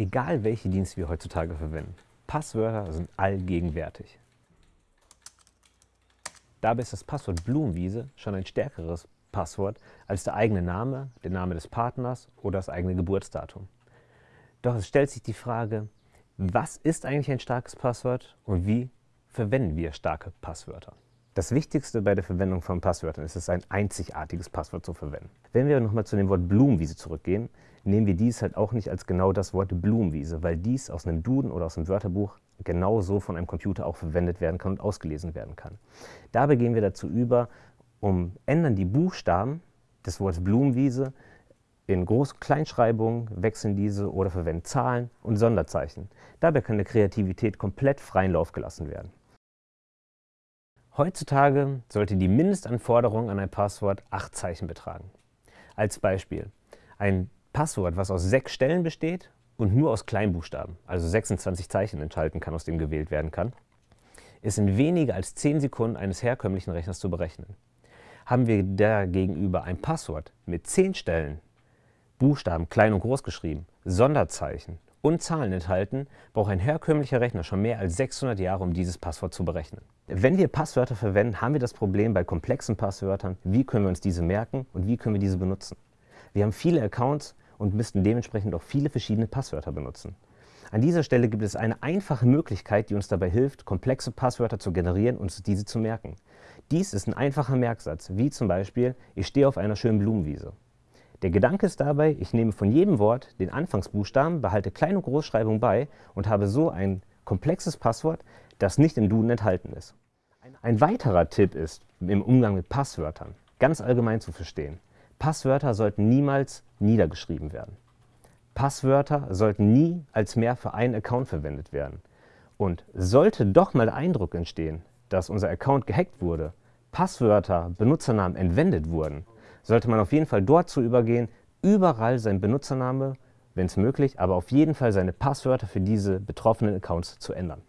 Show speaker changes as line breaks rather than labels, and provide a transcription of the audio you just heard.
Egal welche Dienste wir heutzutage verwenden, Passwörter sind allgegenwärtig. Dabei ist das Passwort Blumenwiese schon ein stärkeres Passwort als der eigene Name, der Name des Partners oder das eigene Geburtsdatum. Doch es stellt sich die Frage, was ist eigentlich ein starkes Passwort und wie verwenden wir starke Passwörter? Das Wichtigste bei der Verwendung von Passwörtern ist es, ein einzigartiges Passwort zu verwenden. Wenn wir nochmal zu dem Wort Blumenwiese zurückgehen, nehmen wir dies halt auch nicht als genau das Wort Blumenwiese, weil dies aus einem Duden oder aus einem Wörterbuch genauso von einem Computer auch verwendet werden kann und ausgelesen werden kann. Dabei gehen wir dazu über, um ändern die Buchstaben des Wortes Blumenwiese in Groß- und Kleinschreibungen, wechseln diese oder verwenden Zahlen und Sonderzeichen. Dabei kann der Kreativität komplett freien Lauf gelassen werden. Heutzutage sollte die Mindestanforderung an ein Passwort acht Zeichen betragen. Als Beispiel, ein Passwort, was aus sechs Stellen besteht und nur aus Kleinbuchstaben, also 26 Zeichen enthalten kann, aus dem gewählt werden kann, ist in weniger als 10 Sekunden eines herkömmlichen Rechners zu berechnen. Haben wir dagegenüber ein Passwort mit 10 Stellen, Buchstaben klein und groß geschrieben, Sonderzeichen und Zahlen enthalten, braucht ein herkömmlicher Rechner schon mehr als 600 Jahre, um dieses Passwort zu berechnen. Wenn wir Passwörter verwenden, haben wir das Problem bei komplexen Passwörtern, wie können wir uns diese merken und wie können wir diese benutzen. Wir haben viele Accounts und müssten dementsprechend auch viele verschiedene Passwörter benutzen. An dieser Stelle gibt es eine einfache Möglichkeit, die uns dabei hilft, komplexe Passwörter zu generieren und diese zu merken. Dies ist ein einfacher Merksatz, wie zum Beispiel, ich stehe auf einer schönen Blumenwiese. Der Gedanke ist dabei, ich nehme von jedem Wort den Anfangsbuchstaben, behalte Klein- und Großschreibung bei und habe so ein komplexes Passwort, das nicht im Duden enthalten ist. Ein weiterer Tipp ist, im Umgang mit Passwörtern ganz allgemein zu verstehen. Passwörter sollten niemals niedergeschrieben werden. Passwörter sollten nie als mehr für einen Account verwendet werden. Und sollte doch mal der Eindruck entstehen, dass unser Account gehackt wurde, Passwörter, Benutzernamen entwendet wurden, sollte man auf jeden Fall dort zu übergehen, überall seinen Benutzername, wenn es möglich, aber auf jeden Fall seine Passwörter für diese betroffenen Accounts zu ändern.